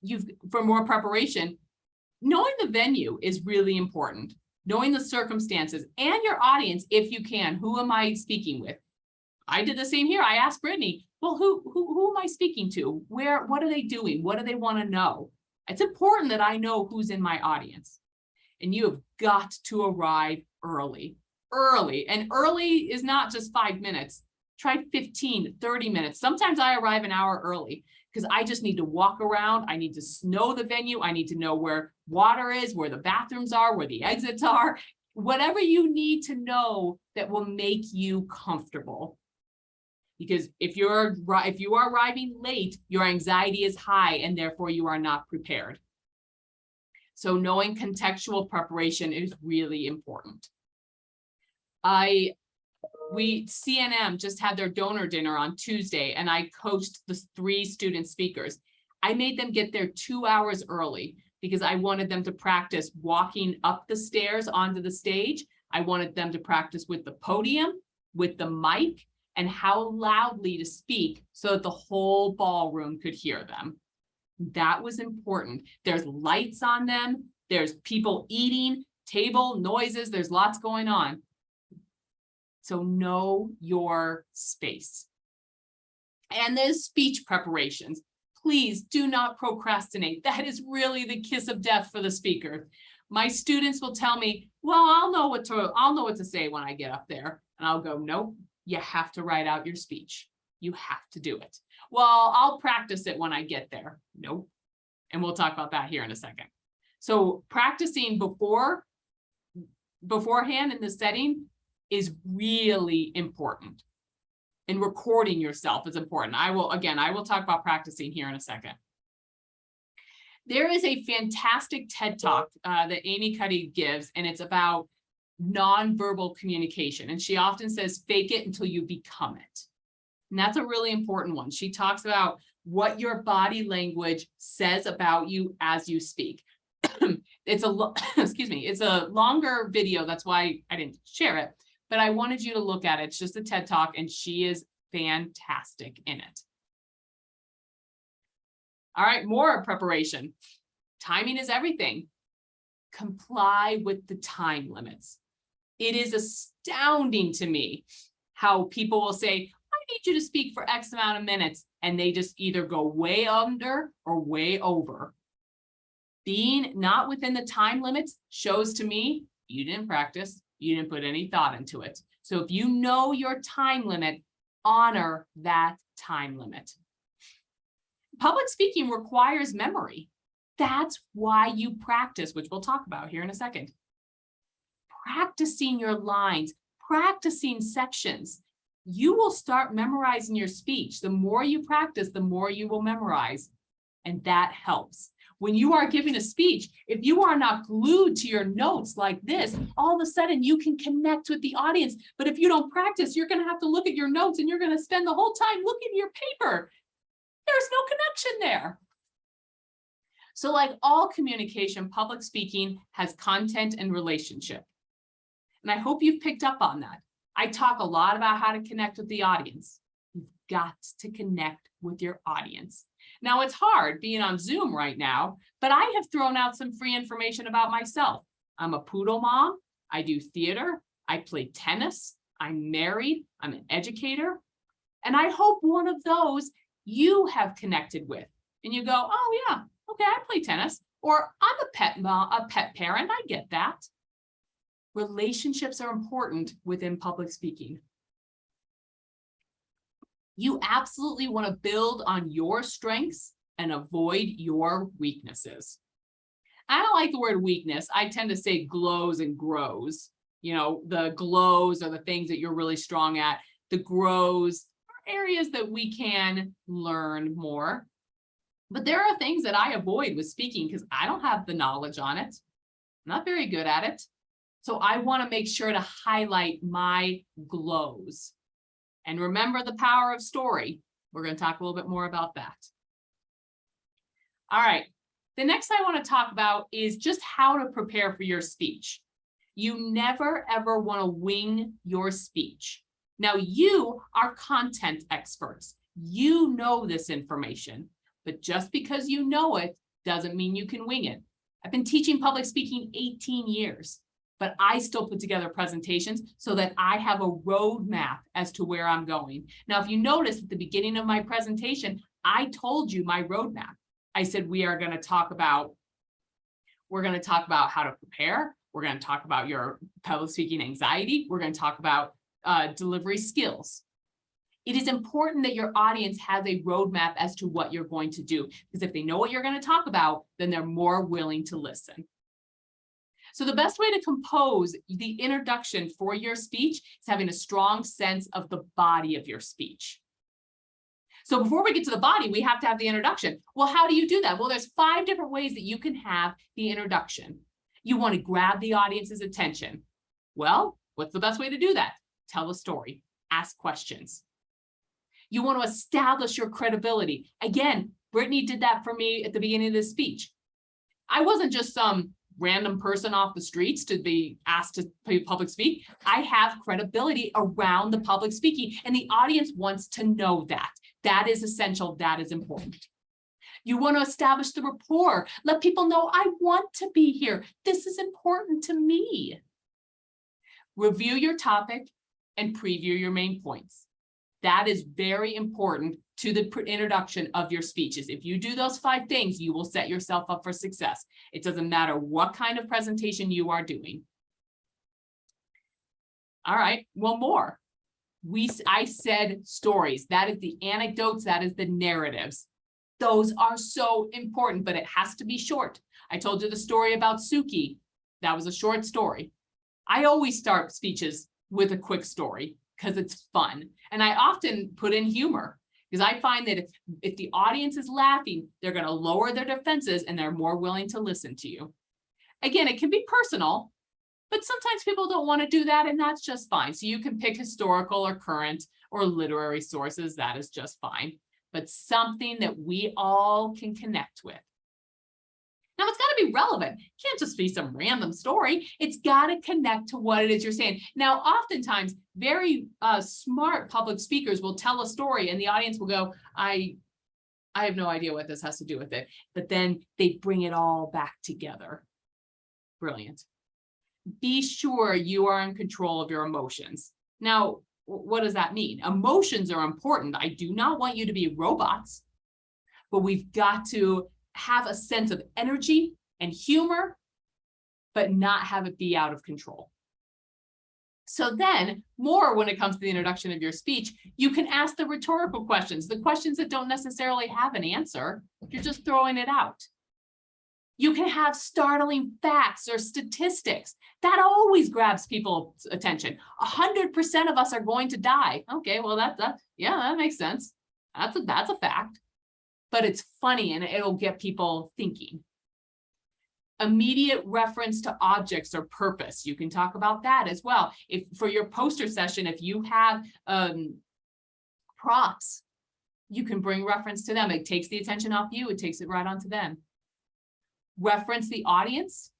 you've for more preparation, knowing the venue is really important. Knowing the circumstances and your audience, if you can, who am I speaking with? I did the same here. I asked Brittany, well, who, who, who am I speaking to? Where, what are they doing? What do they want to know? It's important that I know who's in my audience. And you have got to arrive early, early. And early is not just five minutes. Try 15, 30 minutes. Sometimes I arrive an hour early because I just need to walk around. I need to know the venue. I need to know where water is, where the bathrooms are, where the exits are, whatever you need to know that will make you comfortable. Because if you're if you are arriving late, your anxiety is high and therefore you are not prepared. So knowing contextual preparation is really important. I we CNM just had their donor dinner on Tuesday and I coached the three student speakers. I made them get there two hours early because I wanted them to practice walking up the stairs onto the stage. I wanted them to practice with the podium, with the mic, and how loudly to speak so that the whole ballroom could hear them. That was important. There's lights on them. There's people eating, table noises. There's lots going on. So know your space. And there's speech preparations. Please do not procrastinate. That is really the kiss of death for the speaker. My students will tell me, well, I'll know what to, I'll know what to say when I get up there. And I'll go, nope, you have to write out your speech. You have to do it. Well, I'll practice it when I get there. Nope. And we'll talk about that here in a second. So practicing before, beforehand in the setting is really important. And recording yourself is important. I will, again, I will talk about practicing here in a second. There is a fantastic TED Talk uh, that Amy Cuddy gives, and it's about nonverbal communication. And she often says, fake it until you become it. And that's a really important one. She talks about what your body language says about you as you speak. it's a, excuse me, it's a longer video. That's why I didn't share it, but I wanted you to look at it. It's just a TED talk and she is fantastic in it. All right, more preparation. Timing is everything. Comply with the time limits. It is astounding to me how people will say, I need you to speak for X amount of minutes, and they just either go way under or way over. Being not within the time limits shows to me you didn't practice, you didn't put any thought into it. So if you know your time limit, honor that time limit. Public speaking requires memory. That's why you practice, which we'll talk about here in a second. Practicing your lines, practicing sections. You will start memorizing your speech. The more you practice, the more you will memorize. And that helps. When you are giving a speech, if you are not glued to your notes like this, all of a sudden you can connect with the audience. But if you don't practice, you're going to have to look at your notes and you're going to spend the whole time looking at your paper. There's no connection there. So like all communication, public speaking has content and relationship. And I hope you've picked up on that. I talk a lot about how to connect with the audience. You've got to connect with your audience. Now it's hard being on Zoom right now, but I have thrown out some free information about myself. I'm a poodle mom. I do theater. I play tennis. I'm married. I'm an educator. And I hope one of those you have connected with and you go, oh yeah, okay, I play tennis or I'm a pet mom, a pet parent. I get that. Relationships are important within public speaking. You absolutely want to build on your strengths and avoid your weaknesses. I don't like the word weakness. I tend to say glows and grows. You know, the glows are the things that you're really strong at. The grows are areas that we can learn more. But there are things that I avoid with speaking because I don't have the knowledge on it. I'm not very good at it. So I want to make sure to highlight my glows. And remember the power of story. We're going to talk a little bit more about that. All right. The next I want to talk about is just how to prepare for your speech. You never, ever want to wing your speech. Now, you are content experts. You know this information, but just because you know it doesn't mean you can wing it. I've been teaching public speaking 18 years but I still put together presentations so that I have a roadmap as to where I'm going. Now, if you notice at the beginning of my presentation, I told you my roadmap. I said, we are going to talk about, we're going to talk about how to prepare. We're going to talk about your public speaking anxiety. We're going to talk about uh, delivery skills. It is important that your audience has a roadmap as to what you're going to do, because if they know what you're going to talk about, then they're more willing to listen. So the best way to compose the introduction for your speech is having a strong sense of the body of your speech. So before we get to the body, we have to have the introduction. Well, how do you do that? Well, there's five different ways that you can have the introduction. You want to grab the audience's attention. Well, what's the best way to do that? Tell a story, ask questions. You want to establish your credibility. Again, Brittany did that for me at the beginning of this speech. I wasn't just some random person off the streets to be asked to public speak. I have credibility around the public speaking and the audience wants to know that. That is essential. That is important. You want to establish the rapport. Let people know I want to be here. This is important to me. Review your topic and preview your main points. That is very important to the introduction of your speeches. If you do those five things, you will set yourself up for success. It doesn't matter what kind of presentation you are doing. All right, one more. We, I said stories. That is the anecdotes. That is the narratives. Those are so important, but it has to be short. I told you the story about Suki. That was a short story. I always start speeches with a quick story because it's fun. And I often put in humor because I find that if, if the audience is laughing, they're going to lower their defenses and they're more willing to listen to you. Again, it can be personal, but sometimes people don't want to do that and that's just fine. So you can pick historical or current or literary sources. That is just fine, but something that we all can connect with. Now it's got to be relevant. It can't just be some random story. It's got to connect to what it is you're saying. Now, oftentimes very uh, smart public speakers will tell a story and the audience will go, I I have no idea what this has to do with it, but then they bring it all back together. Brilliant. Be sure you are in control of your emotions. Now, what does that mean? Emotions are important. I do not want you to be robots. But we've got to have a sense of energy and humor, but not have it be out of control. So then, more when it comes to the introduction of your speech, you can ask the rhetorical questions, the questions that don't necessarily have an answer. You're just throwing it out. You can have startling facts or statistics. That always grabs people's attention. A hundred percent of us are going to die. Okay, well, that, that, yeah, that makes sense. That's a, that's a fact. But it's funny and it'll get people thinking. Immediate reference to objects or purpose. You can talk about that as well. If for your poster session, if you have um props, you can bring reference to them. It takes the attention off you. It takes it right onto them. Reference the audience.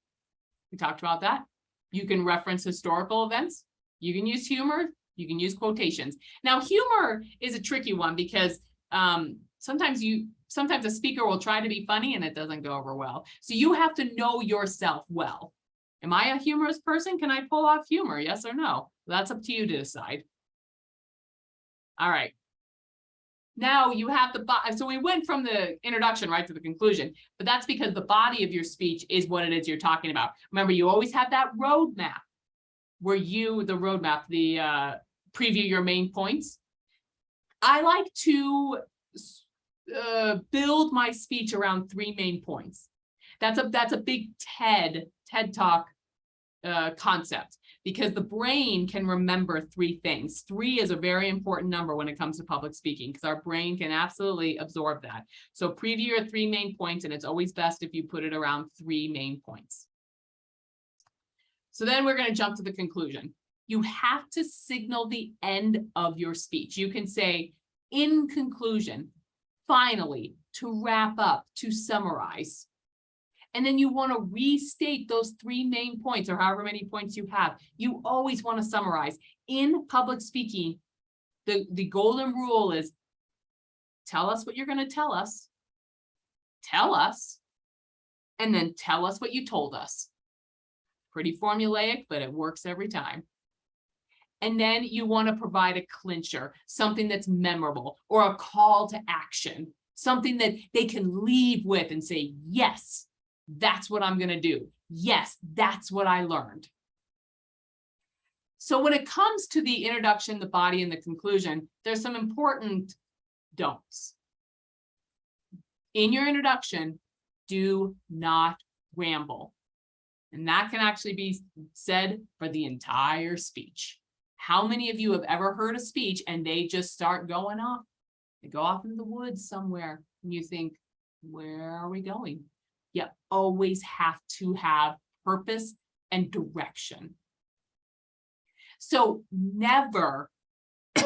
We talked about that. You can reference historical events. You can use humor. You can use quotations. Now, humor is a tricky one because um, sometimes you, sometimes a speaker will try to be funny and it doesn't go over well. So you have to know yourself well. Am I a humorous person? Can I pull off humor? Yes or no? That's up to you to decide. All right. Now you have the, so we went from the introduction right to the conclusion, but that's because the body of your speech is what it is you're talking about. Remember, you always have that roadmap where you, the roadmap, the uh, preview your main points. I like to uh, build my speech around three main points. That's a, that's a big TED, TED Talk uh, concept because the brain can remember three things. Three is a very important number when it comes to public speaking because our brain can absolutely absorb that. So preview your three main points and it's always best if you put it around three main points. So then we're going to jump to the conclusion. You have to signal the end of your speech. You can say, in conclusion, finally, to wrap up, to summarize. And then you want to restate those three main points or however many points you have. You always want to summarize. In public speaking, the, the golden rule is tell us what you're going to tell us. Tell us. And then tell us what you told us. Pretty formulaic, but it works every time. And then you want to provide a clincher, something that's memorable or a call to action, something that they can leave with and say, yes, that's what I'm gonna do. Yes, that's what I learned. So when it comes to the introduction, the body, and the conclusion, there's some important don'ts. In your introduction, do not ramble. And that can actually be said for the entire speech. How many of you have ever heard a speech and they just start going off? They go off in the woods somewhere and you think, where are we going? you always have to have purpose and direction. So never,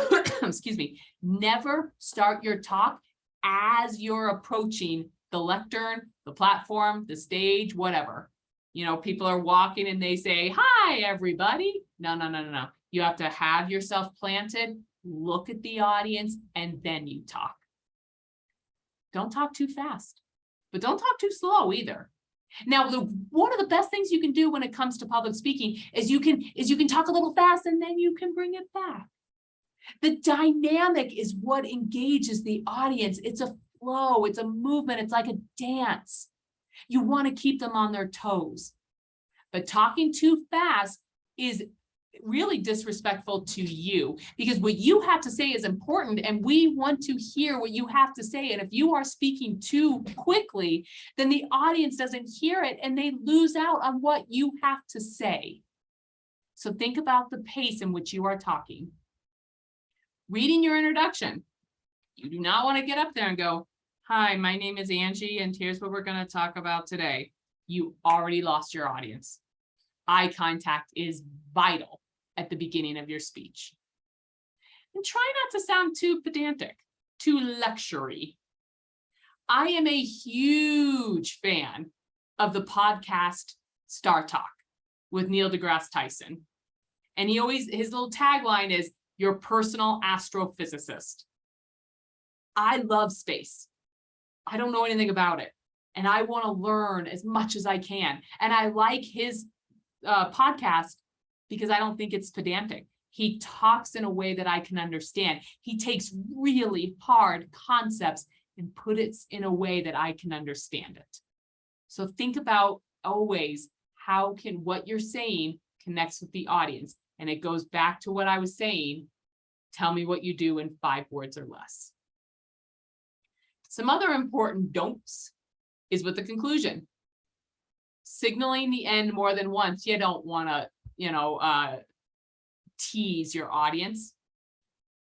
excuse me, never start your talk as you're approaching the lectern, the platform, the stage, whatever. You know, people are walking and they say, hi, everybody. No, no, no, no, no. You have to have yourself planted, look at the audience, and then you talk. Don't talk too fast but don't talk too slow either. Now, the one of the best things you can do when it comes to public speaking is you can is you can talk a little fast and then you can bring it back. The dynamic is what engages the audience. It's a flow, it's a movement, it's like a dance. You want to keep them on their toes. But talking too fast is really disrespectful to you because what you have to say is important and we want to hear what you have to say. And if you are speaking too quickly, then the audience doesn't hear it and they lose out on what you have to say. So think about the pace in which you are talking. Reading your introduction. You do not want to get up there and go, hi, my name is Angie and here's what we're going to talk about today. You already lost your audience. Eye contact is vital at the beginning of your speech. And try not to sound too pedantic, too lectury. I am a huge fan of the podcast Star Talk with Neil deGrasse Tyson. And he always, his little tagline is your personal astrophysicist. I love space. I don't know anything about it. And I want to learn as much as I can. And I like his uh, podcast because I don't think it's pedantic. He talks in a way that I can understand. He takes really hard concepts and put it in a way that I can understand it. So think about always how can what you're saying connects with the audience. And it goes back to what I was saying. Tell me what you do in five words or less. Some other important don'ts is with the conclusion. Signaling the end more than once, you don't want to, you know, uh, tease your audience.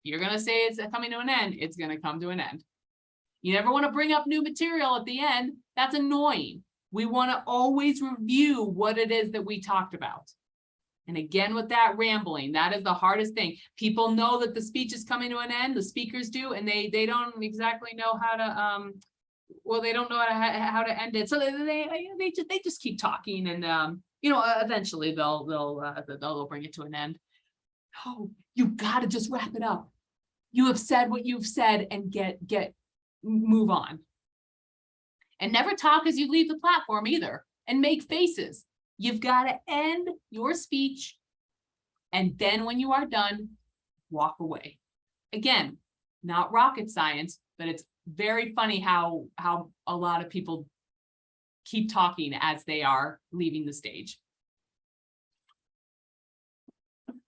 You're going to say it's coming to an end, it's going to come to an end. You never want to bring up new material at the end. That's annoying. We want to always review what it is that we talked about. And again, with that rambling, that is the hardest thing. People know that the speech is coming to an end, the speakers do, and they they don't exactly know how to um well, they don't know how to how to end it. So they they they just they just keep talking and um you know eventually they'll they'll uh, they'll, bring it to an end. Oh, you've got to just wrap it up. You have said what you've said and get get move on. And never talk as you leave the platform either and make faces. You've got to end your speech. And then when you are done, walk away. Again, not rocket science, but it's very funny how, how a lot of people keep talking as they are leaving the stage.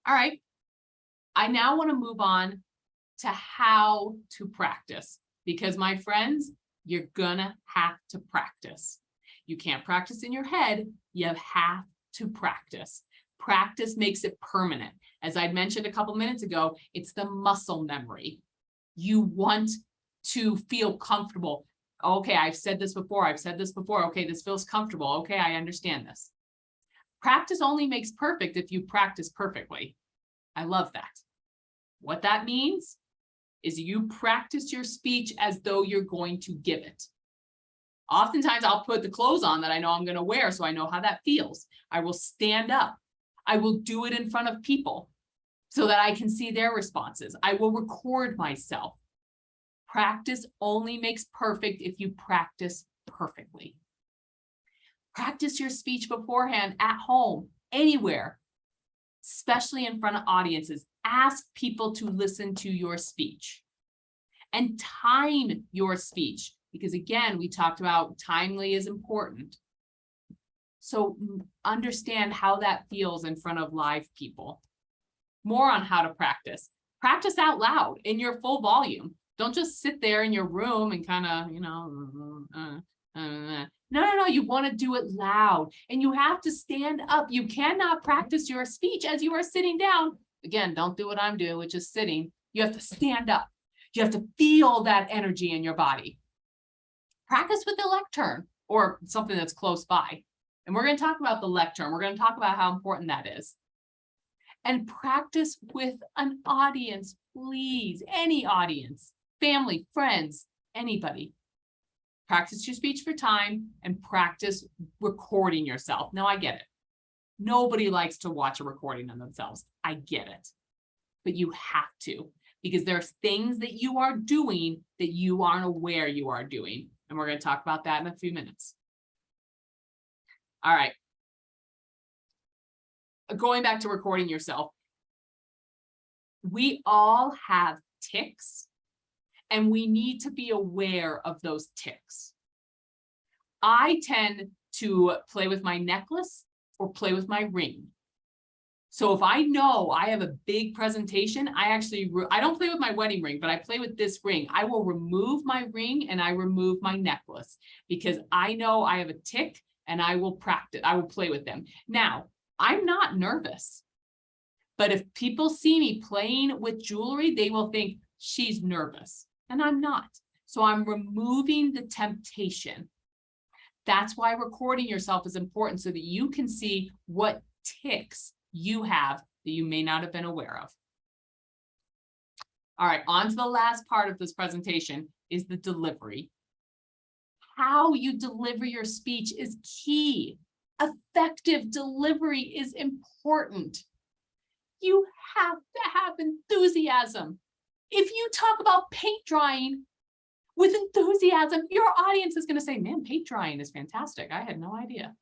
All right. I now want to move on to how to practice because my friends, you're gonna have to practice. You can't practice in your head, you have to practice. Practice makes it permanent. As I mentioned a couple minutes ago, it's the muscle memory. You want to feel comfortable. Okay, I've said this before, I've said this before. Okay, this feels comfortable. Okay, I understand this. Practice only makes perfect if you practice perfectly. I love that. What that means is you practice your speech as though you're going to give it. Oftentimes I'll put the clothes on that I know I'm going to wear so I know how that feels. I will stand up. I will do it in front of people so that I can see their responses. I will record myself. Practice only makes perfect if you practice perfectly. Practice your speech beforehand at home, anywhere, especially in front of audiences. Ask people to listen to your speech and time your speech because again we talked about timely is important. So mm, understand how that feels in front of live people. More on how to practice. Practice out loud in your full volume don't just sit there in your room and kind of you know uh, uh, uh, no no no you want to do it loud and you have to stand up you cannot practice your speech as you are sitting down again, don't do what I'm doing, which is sitting. You have to stand up. You have to feel that energy in your body. Practice with the lectern or something that's close by. And we're going to talk about the lectern. We're going to talk about how important that is. And practice with an audience, please, any audience, family, friends, anybody. Practice your speech for time and practice recording yourself. Now I get it. Nobody likes to watch a recording of themselves. I get it. But you have to, because there's things that you are doing that you aren't aware you are doing. And we're going to talk about that in a few minutes. All right. Uh, going back to recording yourself. We all have tics and we need to be aware of those tics. I tend to play with my necklace or play with my ring. So if I know I have a big presentation, I actually, I don't play with my wedding ring, but I play with this ring. I will remove my ring and I remove my necklace because I know I have a tic and I will practice, I will play with them. Now, I'm not nervous, but if people see me playing with jewelry, they will think she's nervous and I'm not. So I'm removing the temptation. That's why recording yourself is important so that you can see what tics you have that you may not have been aware of. All right, on to the last part of this presentation is the delivery. How you deliver your speech is key. Effective delivery is important. You have to have enthusiasm. If you talk about paint drying, with enthusiasm, your audience is gonna say, man, paint drying is fantastic. I had no idea.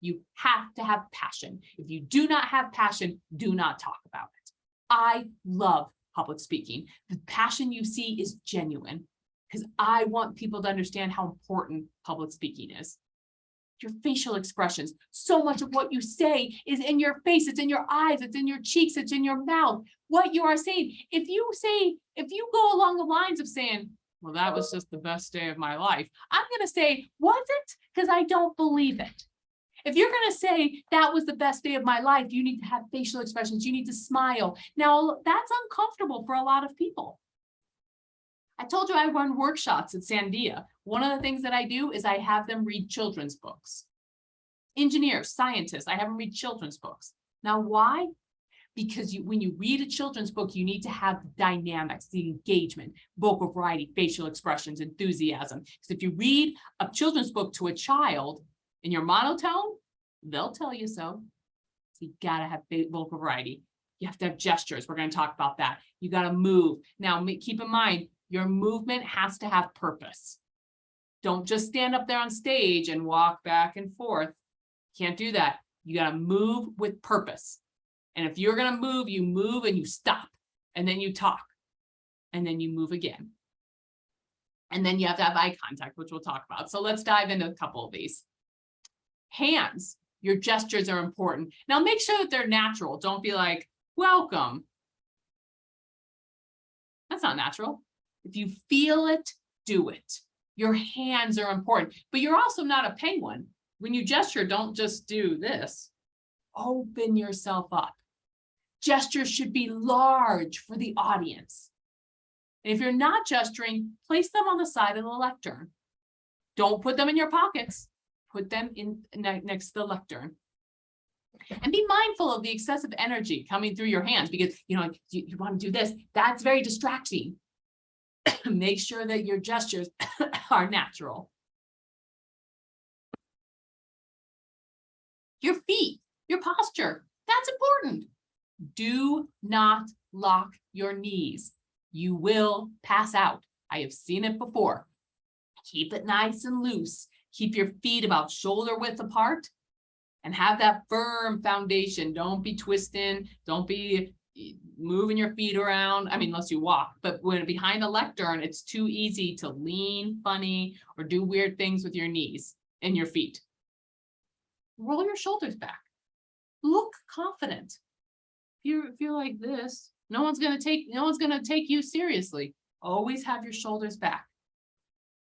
You have to have passion. If you do not have passion, do not talk about it. I love public speaking. The passion you see is genuine because I want people to understand how important public speaking is. Your facial expressions, so much of what you say is in your face, it's in your eyes, it's in your cheeks, it's in your mouth. What you are saying, if you say, if you go along the lines of saying, well, that was just the best day of my life, I'm gonna say, was it? Because I don't believe it. If you're gonna say that was the best day of my life, you need to have facial expressions, you need to smile. Now, that's uncomfortable for a lot of people. I told you I run workshops at Sandia. One of the things that I do is I have them read children's books. Engineers, scientists, I have them read children's books. Now, why? Because you, when you read a children's book, you need to have dynamics, the engagement, vocal variety, facial expressions, enthusiasm. Because if you read a children's book to a child, in your monotone, they'll tell you so. So you gotta have vocal variety. You have to have gestures. We're gonna talk about that. You gotta move. Now, keep in mind, your movement has to have purpose. Don't just stand up there on stage and walk back and forth. Can't do that. You gotta move with purpose. And if you're gonna move, you move and you stop, and then you talk, and then you move again. And then you have to have eye contact, which we'll talk about. So let's dive into a couple of these hands, your gestures are important. Now make sure that they're natural. Don't be like, welcome. That's not natural. If you feel it, do it. Your hands are important, but you're also not a penguin. When you gesture, don't just do this. Open yourself up. Gestures should be large for the audience. And if you're not gesturing, place them on the side of the lectern. Don't put them in your pockets put them in ne- next to the lectern. And be mindful of the excessive energy coming through your hands because, you know, you, you want to do this, that's very distracting. Make sure that your gestures are natural. Your feet, your posture, that's important. Do not lock your knees. You will pass out. I have seen it before. Keep it nice and loose. Keep your feet about shoulder width apart and have that firm foundation. Don't be twisting, don't be moving your feet around. I mean, unless you walk, but when behind the lectern, it's too easy to lean funny or do weird things with your knees and your feet. Roll your shoulders back. Look confident. If you feel like this, no one's gonna take, no one's gonna take you seriously. Always have your shoulders back.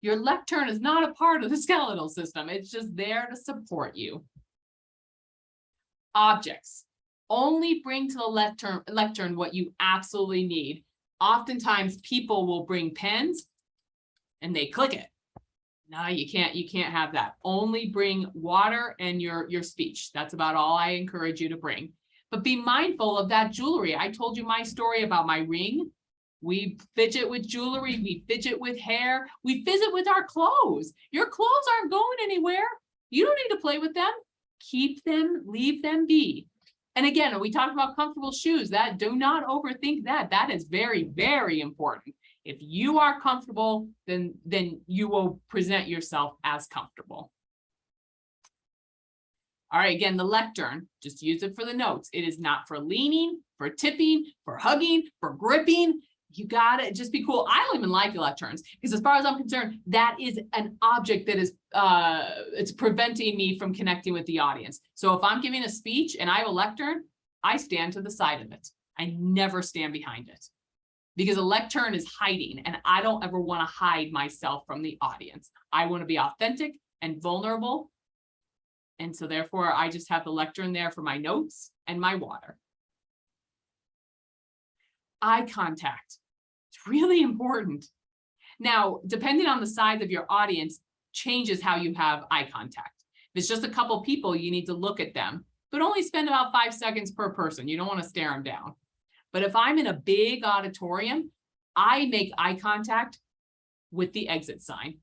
Your lectern is not a part of the skeletal system. It's just there to support you. Objects. Only bring to the lectern, lectern what you absolutely need. Oftentimes people will bring pens and they click it. No, you can't, you can't have that. Only bring water and your, your speech. That's about all I encourage you to bring. But be mindful of that jewelry. I told you my story about my ring. We fidget with jewelry, we fidget with hair, we fidget with our clothes. Your clothes aren't going anywhere. You don't need to play with them. Keep them, leave them be. And again, we talked about comfortable shoes that do not overthink that. That is very, very important. If you are comfortable, then, then you will present yourself as comfortable. All right, again, the lectern, just use it for the notes. It is not for leaning, for tipping, for hugging, for gripping you gotta just be cool. I don't even like lecterns because as far as I'm concerned, that is an object that is, uh, it's preventing me from connecting with the audience. So if I'm giving a speech and I have a lectern, I stand to the side of it. I never stand behind it because a lectern is hiding and I don't ever want to hide myself from the audience. I want to be authentic and vulnerable. And so therefore I just have the lectern there for my notes and my water. Eye contact. Really important. Now, depending on the size of your audience, changes how you have eye contact. If it's just a couple people, you need to look at them, but only spend about five seconds per person. You don't want to stare them down. But if I'm in a big auditorium, I make eye contact with the exit sign.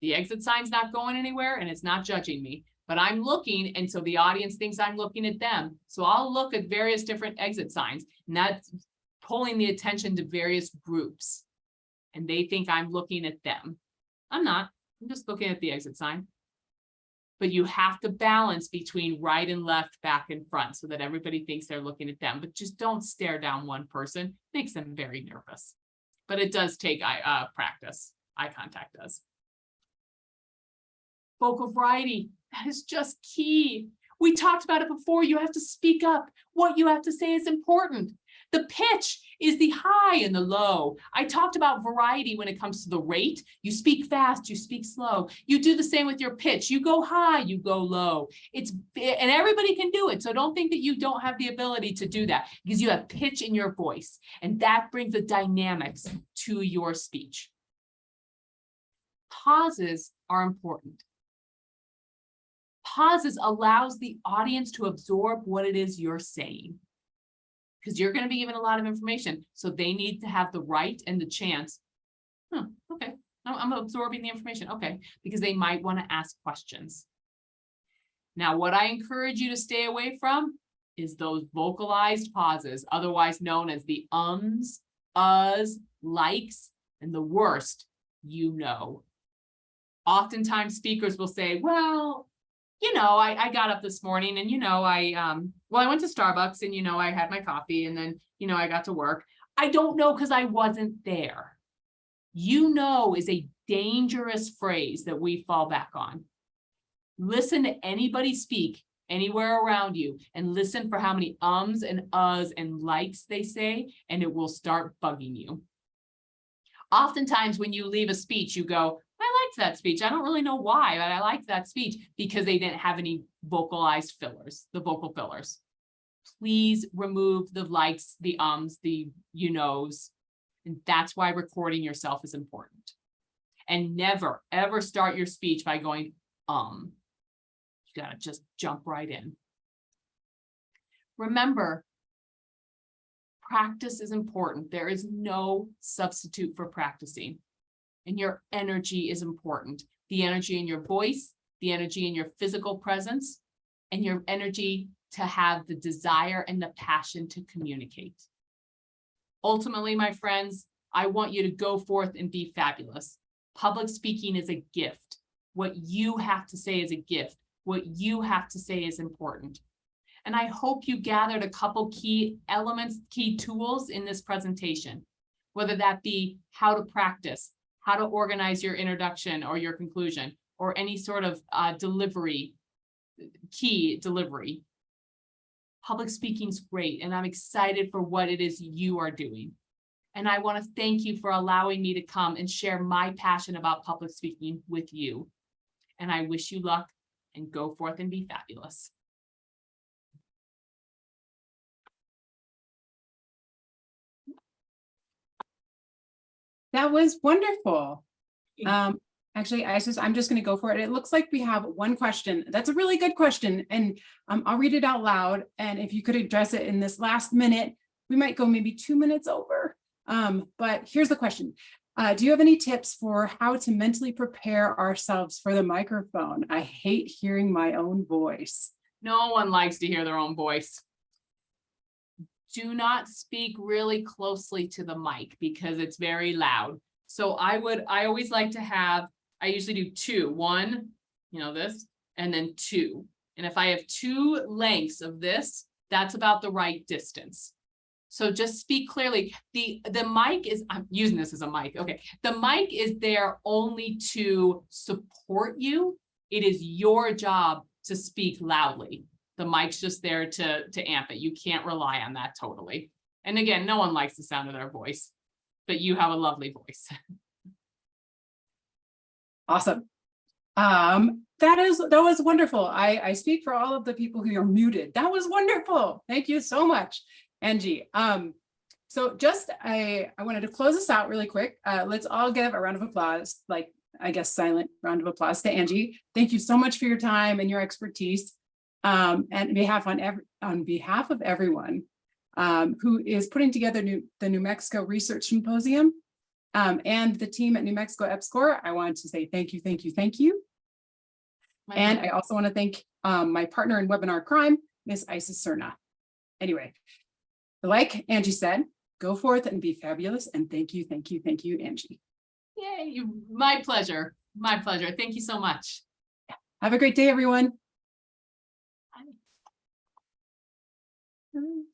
The exit sign's not going anywhere and it's not judging me, but I'm looking and so the audience thinks I'm looking at them. So I'll look at various different exit signs and that's pulling the attention to various groups. and they think I'm looking at them. I'm not, I'm just looking at the exit sign. But you have to balance between right and left, back and front, so that everybody thinks they're looking at them, but just don't stare down one person, makes them very nervous. But it does take eye, uh, practice, eye contact does. Vocal variety, that is just key. We talked about it before, you have to speak up. What you have to say is important. The pitch is the high and the low. I talked about variety when it comes to the rate. You speak fast, you speak slow. You do the same with your pitch. You go high, you go low. It's, and everybody can do it. So don't think that you don't have the ability to do that because you have pitch in your voice and that brings the dynamics to your speech. Pauses are important. Pauses allows the audience to absorb what it is you're saying because you're going to be given a lot of information. So they need to have the right and the chance. Huh, okay, I'm absorbing the information. Okay, because they might want to ask questions. Now, what I encourage you to stay away from is those vocalized pauses, otherwise known as the ums, uhs, likes, and the worst, you know. Oftentimes speakers will say, well, you know, I, I got up this morning and, you know, I, um, well, I went to Starbucks and, you know, I had my coffee and then, you know, I got to work. I don't know because I wasn't there. You know is a dangerous phrase that we fall back on. Listen to anybody speak anywhere around you and listen for how many ums and uhs and likes they say, and it will start bugging you. Oftentimes when you leave a speech, you go, liked that speech. I don't really know why, but I liked that speech because they didn't have any vocalized fillers, the vocal fillers. Please remove the likes, the ums, the you knows. And that's why recording yourself is important. And never, ever start your speech by going, um. You gotta just jump right in. Remember, practice is important. There is no substitute for practicing and your energy is important. The energy in your voice, the energy in your physical presence, and your energy to have the desire and the passion to communicate. Ultimately, my friends, I want you to go forth and be fabulous. Public speaking is a gift. What you have to say is a gift. What you have to say is important. And I hope you gathered a couple key elements, key tools in this presentation, whether that be how to practice, how to organize your introduction or your conclusion or any sort of uh, delivery, key delivery. Public speaking is great and I'm excited for what it is you are doing. And I want to thank you for allowing me to come and share my passion about public speaking with you. And I wish you luck and go forth and be fabulous. That was wonderful. Um, actually, I just, I'm just gonna go for it. It looks like we have one question. That's a really good question. And um, I'll read it out loud. And if you could address it in this last minute, we might go maybe two minutes over. Um, but here's the question. Uh, do you have any tips for how to mentally prepare ourselves for the microphone? I hate hearing my own voice. No one likes to hear their own voice. Do not speak really closely to the mic because it's very loud. So I would, I always like to have, I usually do two, one, you know, this, and then two. And if I have two lengths of this, that's about the right distance. So just speak clearly. The, the mic is, I'm using this as a mic. Okay. The mic is there only to support you. It is your job to speak loudly. The mic's just there to, to amp it. You can't rely on that totally. And again, no one likes the sound of their voice, but you have a lovely voice. Awesome. Um, that is, that was wonderful. I, I speak for all of the people who are muted. That was wonderful. Thank you so much, Angie. Um, so just, I, I wanted to close this out really quick. Uh, let's all give a round of applause, like, I guess, silent round of applause to Angie. Thank you so much for your time and your expertise. Um, and on behalf on every, on behalf of everyone um, who is putting together new, the New Mexico Research Symposium, um, and the team at New Mexico EPSCoR, I want to say thank you, thank you, thank you. My And. I also want to thank um, my partner in webinar crime, Miss Isis Cerna. Anyway, like Angie said, go forth and be fabulous. And thank you, thank you, thank you, Angie. Yay, my pleasure, my pleasure. Thank you so much. Have a great day, everyone. Mm.